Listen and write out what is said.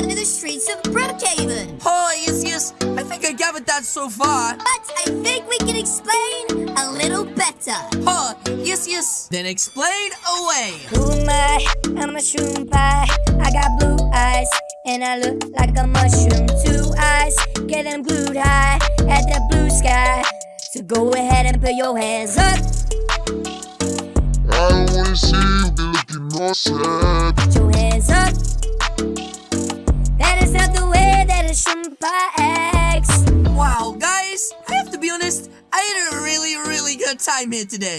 out of the streets of Brookhaven. Oh, yes, yes. I think I gathered that so far. But I think we can explain a little better. Huh, yes, yes. Then explain away. Who am I? I'm a mushroom pie. I got blue eyes, and I look like a mushroom. Two eyes, get them glued high at the blue sky. So go ahead and put your hands up. I don't wanna see you be looking all sad. Honest, I had a really, really good time here today.